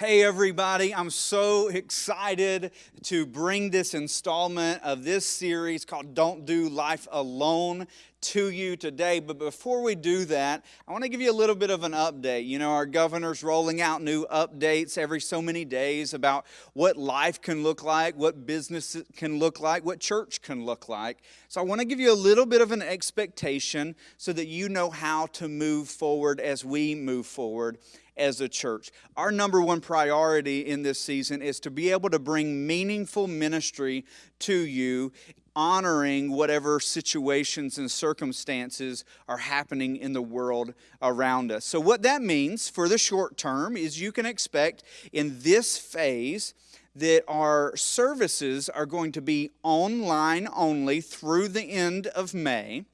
Hey, everybody, I'm so excited to bring this installment of this series called Don't Do Life Alone to you today. But before we do that, I want to give you a little bit of an update. You know, our governor's rolling out new updates every so many days about what life can look like, what business can look like, what church can look like. So I want to give you a little bit of an expectation so that you know how to move forward as we move forward as a church. Our number one priority in this season is to be able to bring meaningful ministry to you, honoring whatever situations and circumstances are happening in the world around us. So, what that means for the short term is you can expect in this phase that our services are going to be online only through the end of May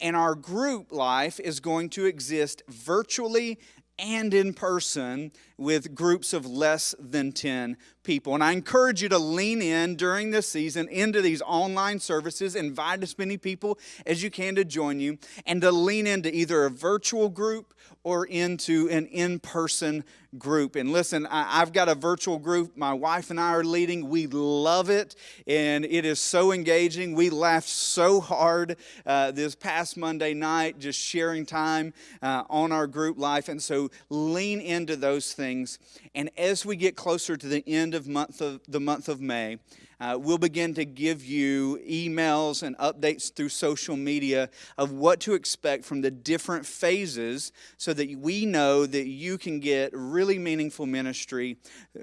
and our group life is going to exist virtually and in person with groups of less than 10 people. And I encourage you to lean in during this season into these online services, invite as many people as you can to join you, and to lean into either a virtual group or into an in person group. And listen, I, have got a virtual group my wife and I are leading. We love it, and it is so engaging. We laughed so hard uh, this past Monday night just sharing time uh, on our group life. And so lean into those things. And as we get closer to the end of month of the month of May, uh, we'll begin to give you emails and updates through social media of what to expect from the different phases so that we know that you can get really meaningful ministry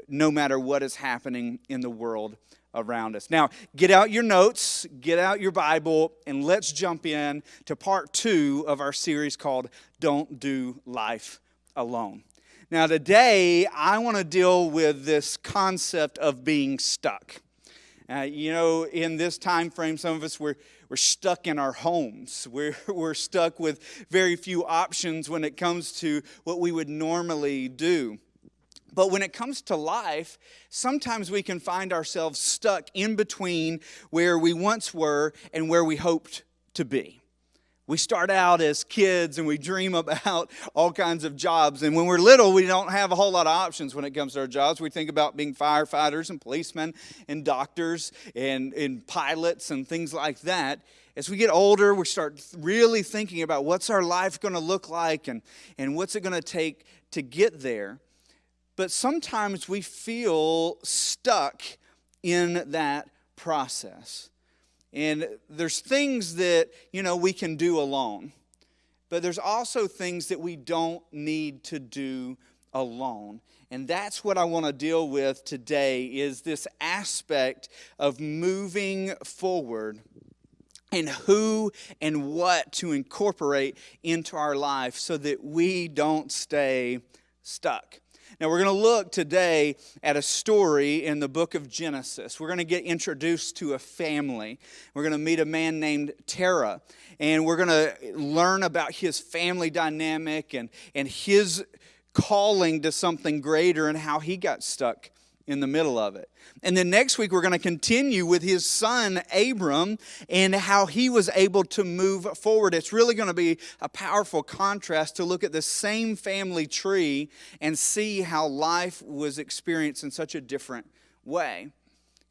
no matter what is happening in the world around us. Now, get out your notes, get out your Bible, and let's jump in to part two of our series called Don't Do Life Alone. Now, today, I want to deal with this concept of being stuck. Uh, you know, in this time frame, some of us were we're stuck in our homes. We're, we're stuck with very few options when it comes to what we would normally do. But when it comes to life, sometimes we can find ourselves stuck in between where we once were and where we hoped to be. We start out as kids and we dream about all kinds of jobs. And when we're little, we don't have a whole lot of options when it comes to our jobs. We think about being firefighters and policemen and doctors and, and pilots and things like that. As we get older, we start really thinking about what's our life going to look like and, and what's it going to take to get there. But sometimes we feel stuck in that process. And there's things that, you know, we can do alone. But there's also things that we don't need to do alone. And that's what I want to deal with today is this aspect of moving forward and who and what to incorporate into our life so that we don't stay stuck. Now, we're going to look today at a story in the book of Genesis. We're going to get introduced to a family. We're going to meet a man named Terah, and we're going to learn about his family dynamic and, and his calling to something greater and how he got stuck in the middle of it. And then next week, we're going to continue with his son, Abram, and how he was able to move forward. It's really going to be a powerful contrast to look at the same family tree and see how life was experienced in such a different way.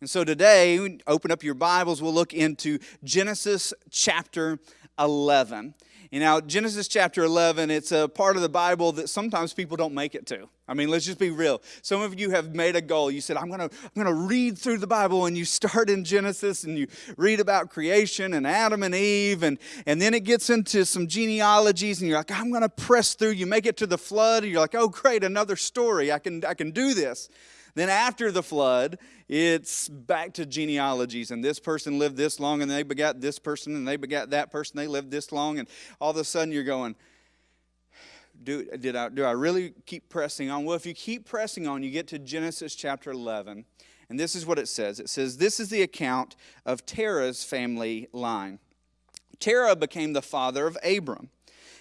And so today, open up your Bibles, we'll look into Genesis chapter 11. You know, Genesis chapter 11, it's a part of the Bible that sometimes people don't make it to. I mean, let's just be real. Some of you have made a goal. You said, I'm going to I'm going to read through the Bible, and you start in Genesis and you read about creation and Adam and Eve, and, and then it gets into some genealogies, and you're like, I'm going to press through. You make it to the flood, and you're like, oh, great, another story. I can, I can do this. Then after the flood, it's back to genealogies. And this person lived this long, and they begat this person, and they begat that person. They lived this long. And all of a sudden you're going, do, did I, do I really keep pressing on? Well, if you keep pressing on, you get to Genesis chapter 11. And this is what it says it says, This is the account of Terah's family line. Terah became the father of Abram,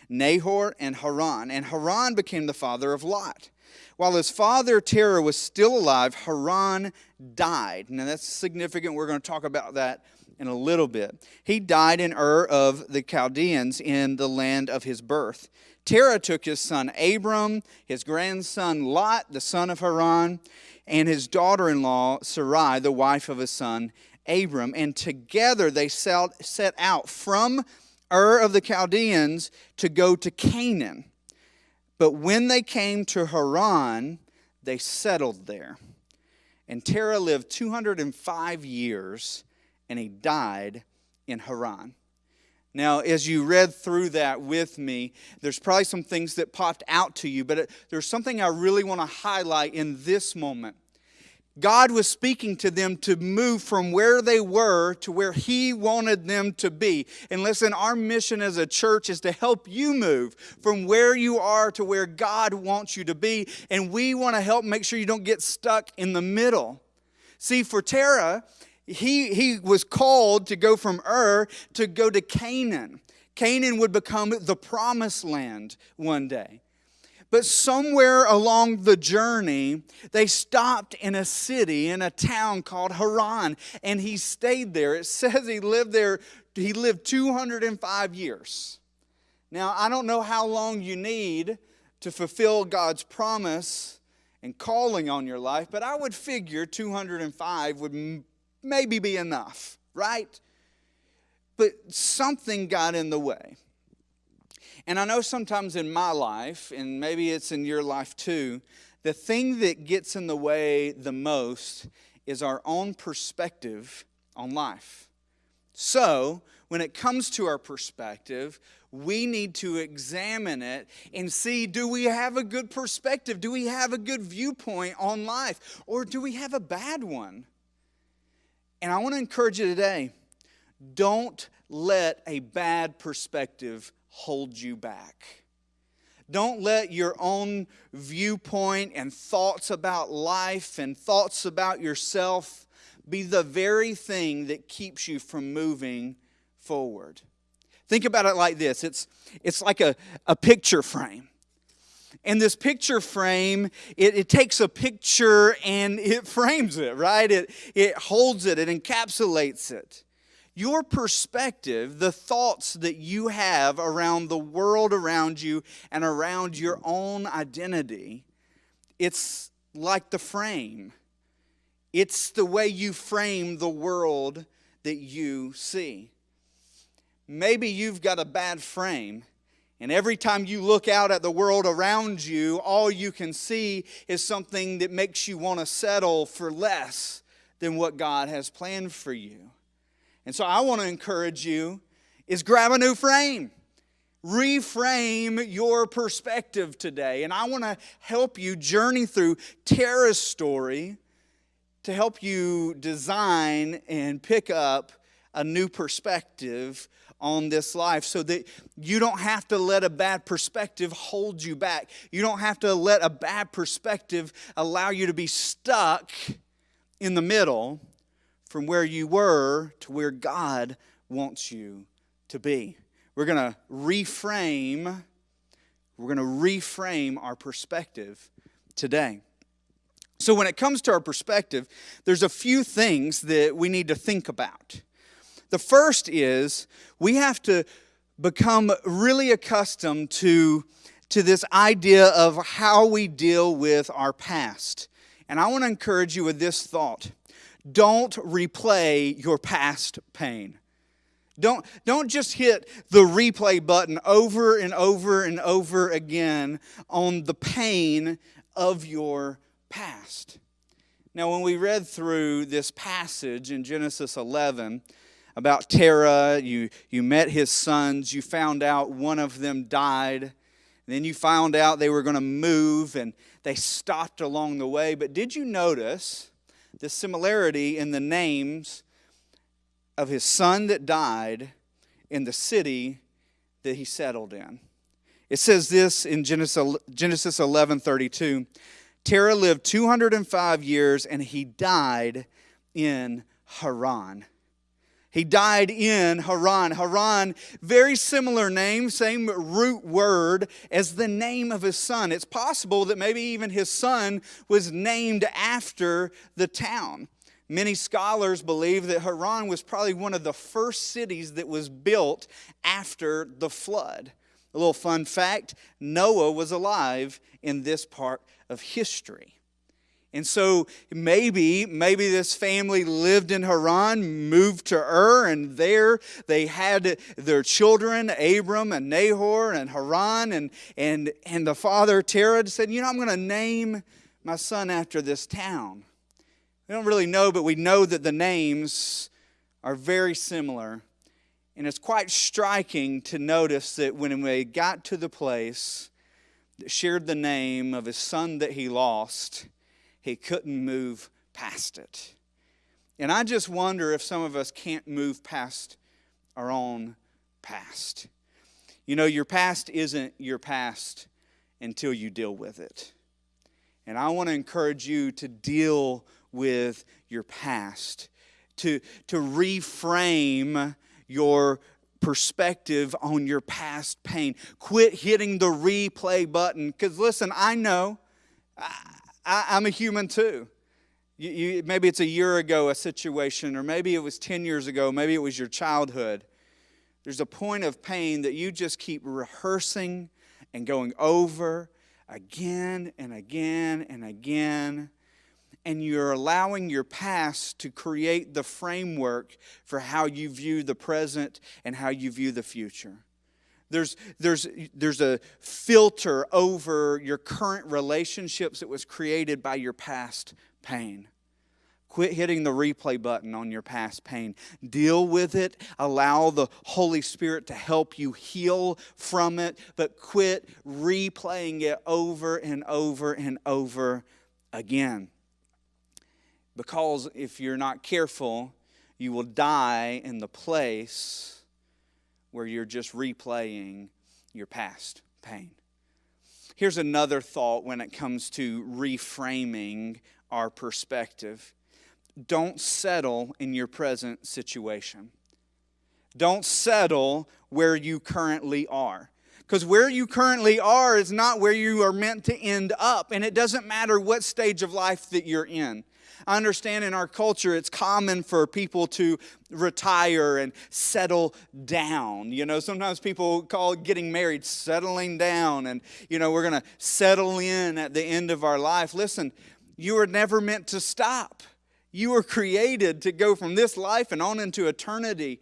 Nahor, and Haran. And Haran became the father of Lot. While his father Terah was still alive, Haran died. Now that's significant. We're going to talk about that in a little bit. He died in Ur of the Chaldeans in the land of his birth. Terah took his son Abram, his grandson Lot, the son of Haran, and his daughter in law Sarai, the wife of his son Abram. And together they set out from Ur of the Chaldeans to go to Canaan. But when they came to Haran, they settled there. And Terah lived 205 years, and he died in Haran. Now, as you read through that with me, there's probably some things that popped out to you, but uh, there's something I really want to highlight in this moment. God was speaking to them to move from where they were to where He wanted them to be. And listen, our mission as a church is to help you move from where you are to where God wants you to be. And we want to help make sure you don't get stuck in the middle. See, for Terah, he, he was called to go from Ur to go to Canaan. Canaan would become the promised land one day. But somewhere along the journey, they stopped in a city, in a town called Haran, and he stayed there. It says he lived there, he lived 205 years. Now, I don't know how long you need to fulfill God's promise and calling on your life, but I would figure 205 would maybe be enough, right? But something got in the way. And I know sometimes in my life, and maybe it's in your life too, the thing that gets in the way the most is our own perspective on life. So, when it comes to our perspective, we need to examine it and see do we have a good perspective? Do we have a good viewpoint on life? Or do we have a bad one? And I want to encourage you today don't let a bad perspective hold you back. Don't let your own viewpoint and thoughts about life and thoughts about yourself be the very thing that keeps you from moving forward. Think about it like this it's, it's like a, a picture frame. And this picture frame, it, it, takes a picture and it frames it, right? It, it holds it, it encapsulates it your perspective, the thoughts that you have around the world around you and around your own identity, it's like the frame. It's the way you frame the world that you see. Maybe you've got a bad frame, and every time you look out at the world around you, all you can see is something that makes you want to settle for less than what God has planned for you. And so I want to encourage you is grab a new frame. Reframe your perspective today. And I want to help you journey through Terah's story to help you design and pick up a new perspective on this life so that you don't have to let a bad perspective hold you back. You don't have to let a bad perspective allow you to be stuck in the middle from where you were to where God wants you to be. We're going to reframe we're going to reframe our perspective today. So when it comes to our perspective, there's a few things that we need to think about. The first is we have to become really accustomed to, to this idea of how we deal with our past. And I want to encourage you with this thought don't replay your past pain. Don't, don't just hit the replay button over and over and over again on the pain of your past. Now, when we read through this passage in Genesis 11 about Terah, you, you met his sons, you found out one of them died, then you found out they were going to move and they stopped along the way. But did you notice the similarity in the names of his son that died in the city that he settled in. It says this in Genesis, Genesis 11 32. Terah lived 205 years and he died in Haran. He died in Haran. Haran, very similar name, same root word as the name of his son. It's possible that maybe even his son was named after the town. Many scholars believe that Haran was probably one of the first cities that was built after the flood. A little fun fact Noah was alive in this part of history. And so maybe, maybe this family lived in Haran, moved to Ur, and there they had their children, Abram and Nahor and Haran, and, and, and the father Terah said, You know, I'm going to name my son after this town. We don't really know, but we know that the names are very similar. And it's quite striking to notice that when we got to the place that shared the name of his son that he lost, he couldn't move past it. And I just wonder if some of us can't move past our own past. You know, your past isn't your past until you deal with it. And I want to encourage you to deal with your past, to, to reframe your perspective on your past pain. Quit hitting the replay button. Because listen, I know. I, am a human too. You, you, maybe it's a year ago, a situation, or maybe it was 10 years ago, maybe it was your childhood. There's a point of pain that you just keep rehearsing and going over again and again and again. And you're allowing your past to create the framework for how you view the present and how you view the future. There's, there's, there's a filter over your current relationships that was created by your past pain. Quit hitting the replay button on your past pain. Deal with it. Allow the Holy Spirit to help you heal from it, but quit replaying it over and over and over again. Because if you're not careful, you will die in the place where you're just replaying your past pain. Here's another thought when it comes to reframing our perspective don't settle in your present situation. Don't settle where you currently are. Because where you currently are is not where you are meant to end up. And it doesn't matter what stage of life that you're in. I understand in our culture it's common for people to retire and settle down. You know, sometimes people call getting married settling down, and, you know, we're going to settle in at the end of our life. Listen, you were never meant to stop. You were created to go from this life and on into eternity.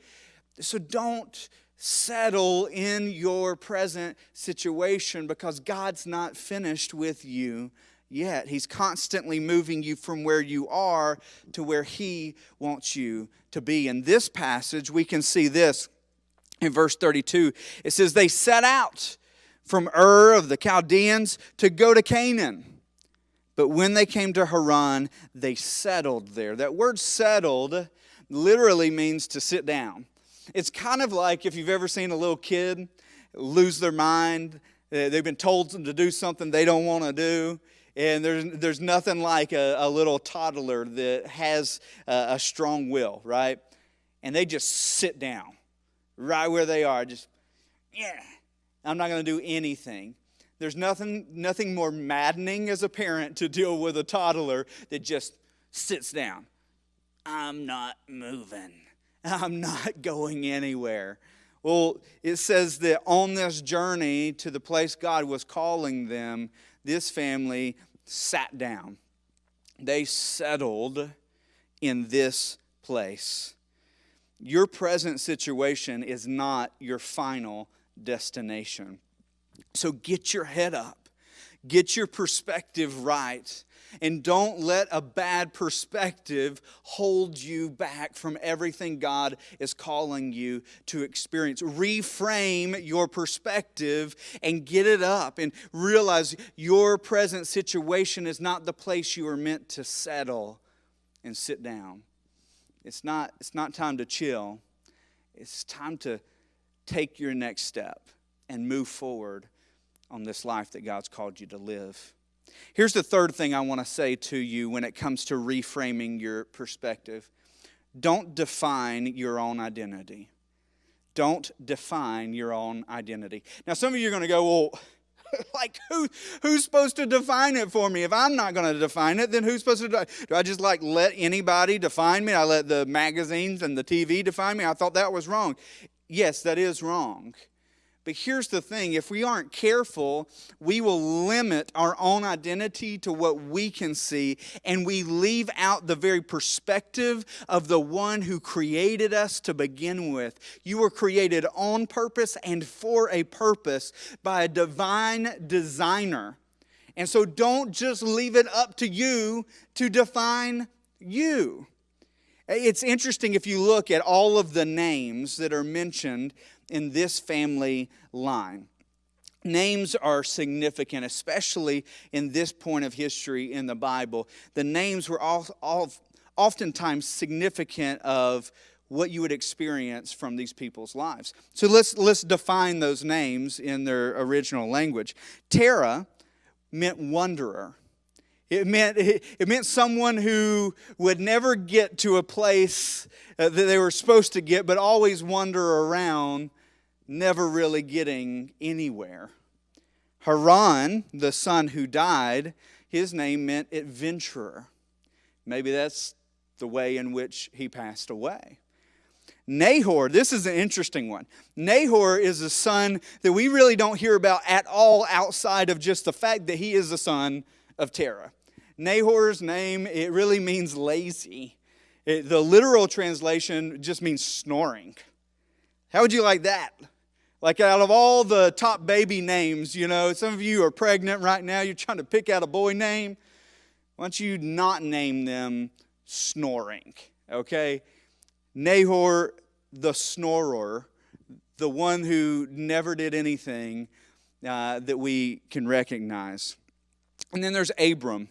So don't settle in your present situation because God's not finished with you yet. He's constantly moving you from where you are to where He wants you to be. In this passage, we can see this in verse 32. It says, They set out from Ur of the Chaldeans to go to Canaan. But when they came to Haran, they settled there. That word settled literally means to sit down. It's kind of like if you've ever seen a little kid lose their mind, they've been told to do something they don't want to do and there's, there's nothing like a, a little toddler that has a, a strong will, right? And they just sit down right where they are, just, yeah, I'm not going to do anything. There's nothing, nothing more maddening as a parent to deal with a toddler that just sits down. I'm not moving. I'm not going anywhere. Well, it says that on this journey to the place God was calling them, this family sat down. They settled in this place. Your present situation is not your final destination. So get your head up, get your perspective right, and don't let a bad perspective hold you back from everything God is calling you to experience. Reframe your perspective and get it up and realize your present situation is not the place you are meant to settle and sit down. It's not, it's not time to chill, it's time to take your next step and move forward on this life that God's called you to live. Here's the third thing I want to say to you when it comes to reframing your perspective. Don't define your own identity. Don't define your own identity. Now, some of you are going to go, well, like who who's supposed to define it for me? If i'm not going to define it then who's supposed to do, do i just like let anybody define me? I let the magazines and the tv define me? I thought that was wrong. Yes that is wrong But here's the thing if we aren't careful, we will limit our own identity to what we can see, and we leave out the very perspective of the one who created us to begin with. You were created on purpose and for a purpose by a divine designer. And so don't just leave it up to you to define you. It's interesting if you look at all of the names that are mentioned in this family line. Names are significant, especially in this point of history in the Bible. The names were all, all, oftentimes significant of what you would experience from these people's lives. So let's, let's define those names in their original language. Terah meant wanderer. It meant, it meant someone who would never get to a place uh, that they were supposed to get, but always wander around, never really getting anywhere. Haran, the son who died, his name meant adventurer. Maybe that's the way in which he passed away. Nahor, this is an interesting one. Nahor is a son that we really don't hear about at all outside of just the fact that he is the son of Terah. Nahor's name, it really means lazy. It, the literal translation just means snoring. How would you like that? Like, out of all the top baby names, you know, some of you are pregnant right now, you're trying to pick out a boy name. Why don't you not name them snoring? Okay? Nahor, the snorer, the one who never did anything uh, that we can recognize. And then there's Abram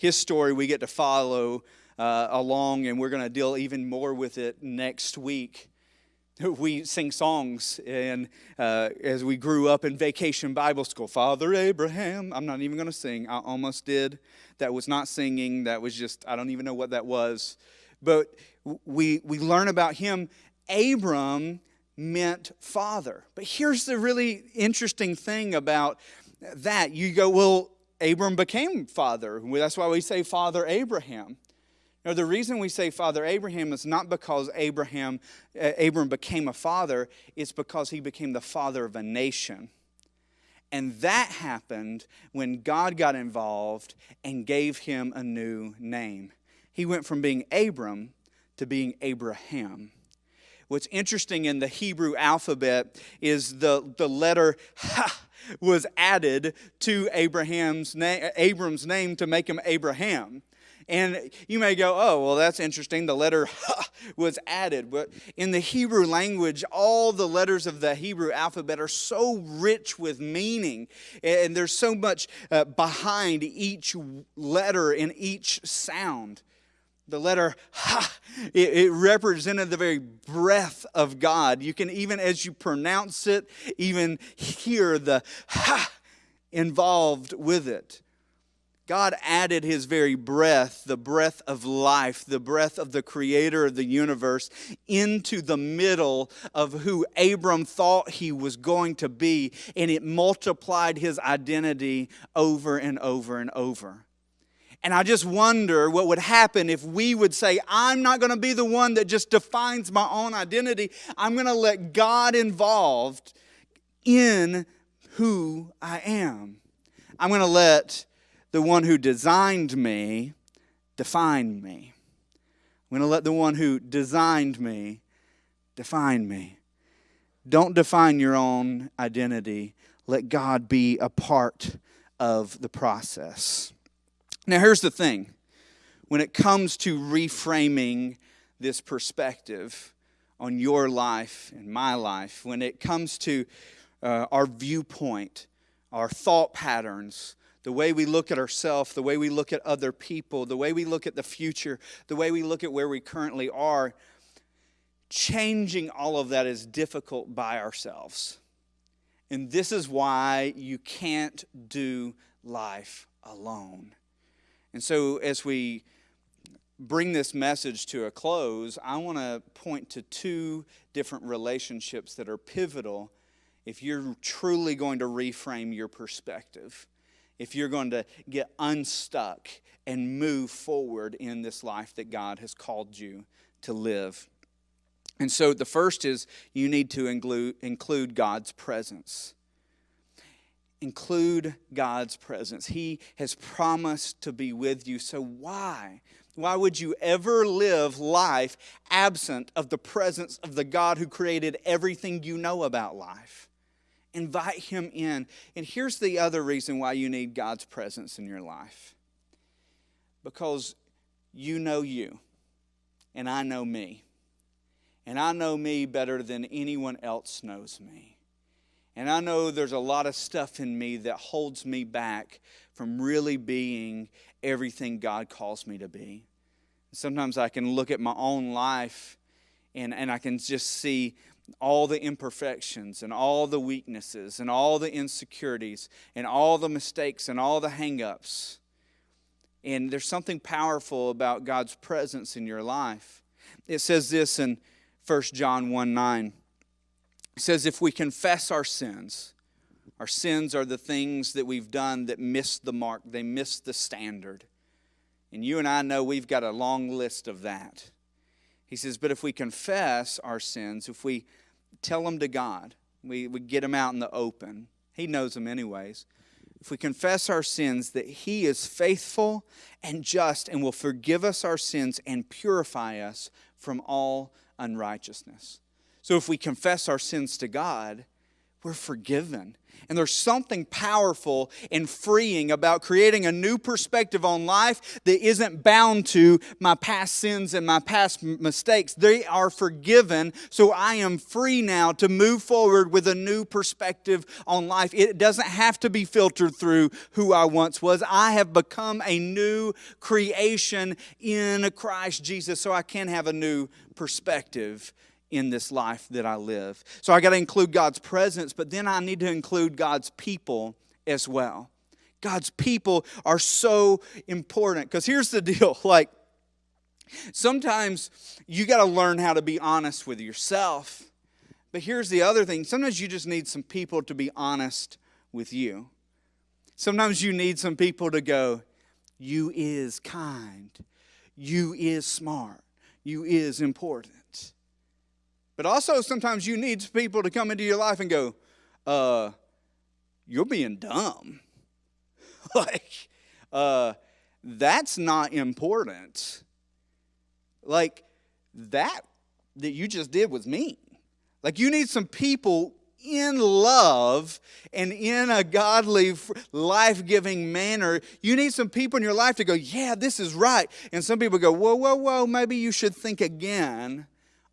his story we get to follow uh, along, and we're going to deal even more with it next week. We sing songs, and uh, as we grew up in vacation Bible school, Father Abraham. I'm not even going to sing. I almost did. That was not singing. That was just, I don't even know what that was. But we, we learn about him. Abram meant father. But here's the really interesting thing about that. You go, well, Abram became father. That's why we say Father Abraham. Now, the reason we say Father Abraham is not because Abraham, uh, Abram became a father, it's because he became the father of a nation. And that happened when God got involved and gave him a new name. He went from being Abram to being Abraham. What's interesting in the Hebrew alphabet is the, the letter Ha was added to Abraham's name, Abram's name to make him Abraham. And you may go, oh, well, that's interesting. The letter was added. But in the Hebrew language, all the letters of the Hebrew alphabet are so rich with meaning. And there's so much uh, behind each letter and each sound the letter ha, it, it, represented the very breath of God. You can even, as you pronounce it, even hear the ha involved with it. God added his very breath, the breath of life, the breath of the creator of the universe, into the middle of who Abram thought he was going to be, and it multiplied his identity over and over and over. And I just wonder what would happen if we would say, I'm not going to be the one that just defines my own identity. I'm going to let God involved in who I am. I'm going to let the one who designed me define me. I'm going to let the one who designed me define me. Don't define your own identity. Let God be a part of the process. Now, here's the thing when it comes to reframing this perspective on your life and my life, when it comes to uh, our viewpoint, our thought patterns, the way we look at ourselves, the way we look at other people, the way we look at the future, the way we look at where we currently are, changing all of that is difficult by ourselves. And this is why you can't do life alone. And so, as we bring this message to a close, I want to point to two different relationships that are pivotal if you're truly going to reframe your perspective, if you're going to get unstuck and move forward in this life that God has called you to live. And so the first is you need to include, include God's presence. Include God's presence. He has promised to be with you. So why? Why would you ever live life absent of the presence of the God who created everything you know about life? Invite Him in. And here's the other reason why you need God's presence in your life because you know you, and I know me. And I know me better than anyone else knows me. And I know there's a lot of stuff in me that holds me back from really being everything God calls me to be. Sometimes I can look at my own life and, and I can just see all the imperfections and all the weaknesses and all the insecurities and all the mistakes and all the hangups. And there's something powerful about God's presence in your life. It says this in 1 John 1 9. It says, If we confess our sins, our sins are the things that we've done that miss the mark, they miss the standard. And you and I know we've got a long list of that. He says, But if we confess our sins, if we tell them to God, we, we get them out in the open, He knows them anyways. If we confess our sins, that He is faithful and just and will forgive us our sins and purify us from all unrighteousness. So if we confess our sins to God, we're forgiven. And there's something powerful and freeing about creating a new perspective on life that isn't bound to my past sins and my past mistakes. They are forgiven, so I am free now to move forward with a new perspective on life. It doesn't have to be filtered through who I once was. I have become a new creation in Christ Jesus, so I can have a new perspective in this life that I live. So I got to include God's presence, but then I need to include God's people as well. God's people are so important because here's the deal like, sometimes you got to learn how to be honest with yourself. But here's the other thing sometimes you just need some people to be honest with you. Sometimes you need some people to go, You is kind, you is smart, you is important. But also, sometimes you need people to come into your life and go, uh, You're being dumb. like, uh, that's not important. Like, that that you just did was mean. Like, you need some people in love and in a godly, life giving manner. You need some people in your life to go, Yeah, this is right. And some people go, Whoa, whoa, whoa, maybe you should think again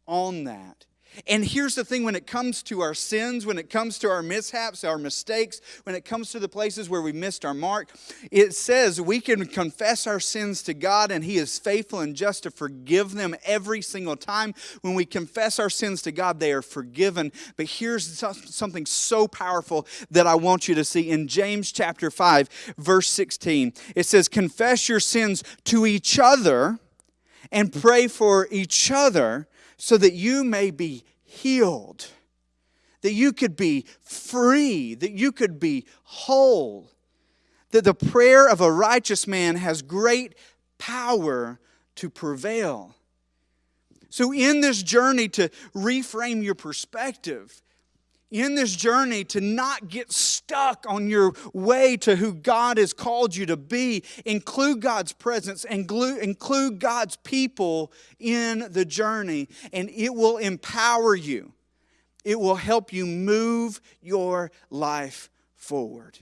on that. And here's the thing when it comes to our sins, when it comes to our mishaps, our mistakes, when it comes to the places where we missed our mark, it says we can confess our sins to God and He is faithful and just to forgive them every single time. When we confess our sins to God, they are forgiven. But here's something so powerful that I want you to see in James chapter 5, verse 16. It says, Confess your sins to each other and pray for each other so that you may be healed, that you could be free, that you could be whole. That the prayer of a righteous man has great power to prevail. So, in this journey to reframe your perspective, in this journey to not get stuck on your way to who God has called you to be. Include God's presence and include God's people in the journey, and it will empower you. It will help you move your life forward.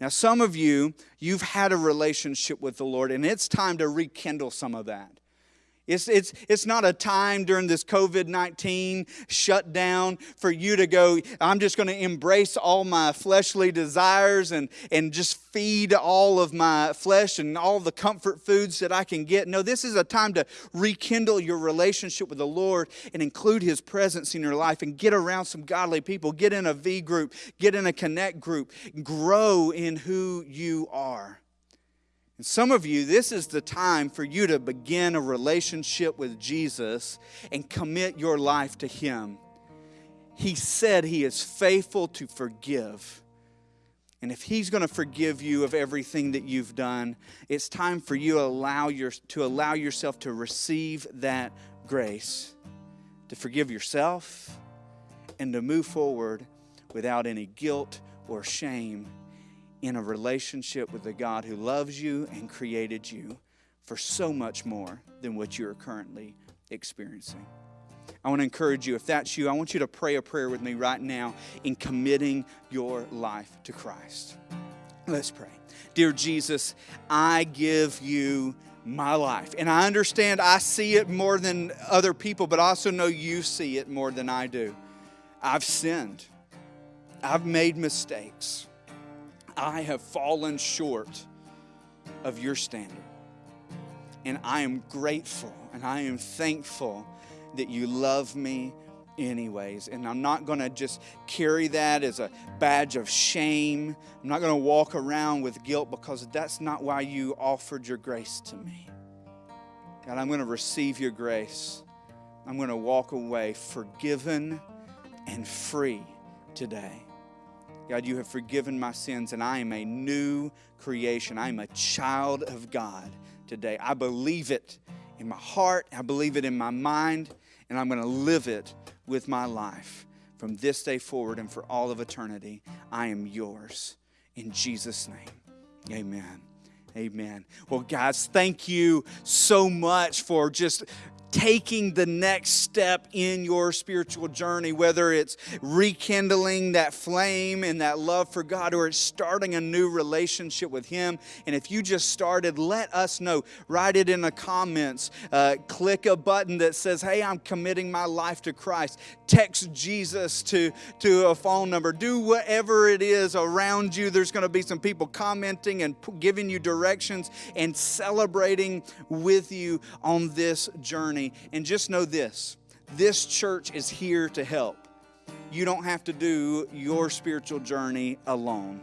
Now, some of you, you've had a relationship with the Lord, and it's time to rekindle some of that. It's, it's, it's not a time during this COVID 19 shutdown for you to go, I'm just going to embrace all my fleshly desires and, and just feed all of my flesh and all the comfort foods that I can get. No, this is a time to rekindle your relationship with the Lord and include His presence in your life and get around some godly people. Get in a V group, get in a connect group, grow in who you are. And some of you, this is the time for you to begin a relationship with Jesus and commit your life to Him. He said He is faithful to forgive. And if He's going to forgive you of everything that you've done, it's time for you allow your, to allow yourself to receive that grace, to forgive yourself and to move forward without any guilt or shame in a relationship with the God who loves you and created you for so much more than what you're currently experiencing. I want to encourage you, if that's you, I want you to pray a prayer with me right now in committing your life to Christ. Let's pray. Dear Jesus, I give you my life. And I understand I see it more than other people, but I also know you see it more than I do. I've sinned, I've made mistakes, I have fallen short of your standard. And I am grateful and I am thankful that you love me anyways. And I'm not going to just carry that as a badge of shame. I'm not going to walk around with guilt because that's not why you offered your grace to me. God, I'm going to receive your grace. I'm going to walk away forgiven and free today. God, you have forgiven my sins, and I am a new creation. I am a child of God today. I believe it in my heart, I believe it in my mind, and I'm going to live it with my life from this day forward and for all of eternity. I am yours. In Jesus' name, amen. Amen. Well, guys, thank you so much for just taking the next step in your spiritual journey, whether it's rekindling that flame and that love for God or it's starting a new relationship with Him. And if you just started, let us know. Write it in the comments. Uh, click a button that says, Hey, I'm committing my life to Christ. Text Jesus to, to a phone number. Do whatever it is around you. There's going to be some people commenting and giving you directions and celebrating with you on this journey journey. And just know this this church is here to help. You don't have to do your spiritual journey alone.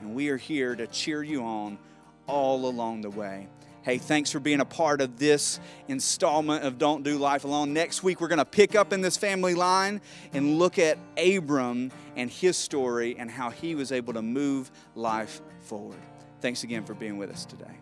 And we are here to cheer you on all along the way. Hey, thanks for being a part of this installment of Don't Do Life Alone. Next week, we're going to pick up in this family line and look at Abram and his story and how he was able to move life forward. Thanks again for being with us today.